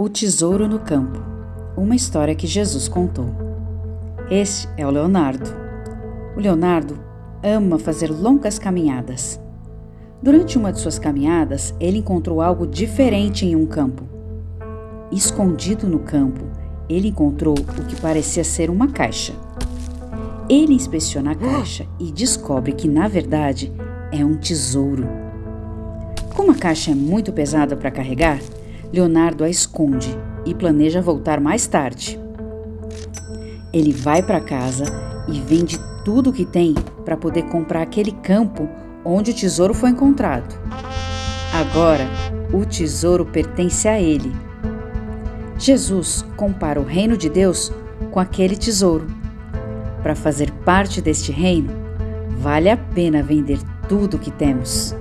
O Tesouro no Campo Uma história que Jesus contou. Este é o Leonardo. O Leonardo ama fazer longas caminhadas. Durante uma de suas caminhadas, ele encontrou algo diferente em um campo. Escondido no campo, ele encontrou o que parecia ser uma caixa. Ele inspeciona a caixa e descobre que, na verdade, é um tesouro. Como a caixa é muito pesada para carregar, Leonardo a esconde e planeja voltar mais tarde. Ele vai para casa e vende tudo o que tem para poder comprar aquele campo onde o tesouro foi encontrado. Agora, o tesouro pertence a ele. Jesus compara o reino de Deus com aquele tesouro. Para fazer parte deste reino, vale a pena vender tudo o que temos.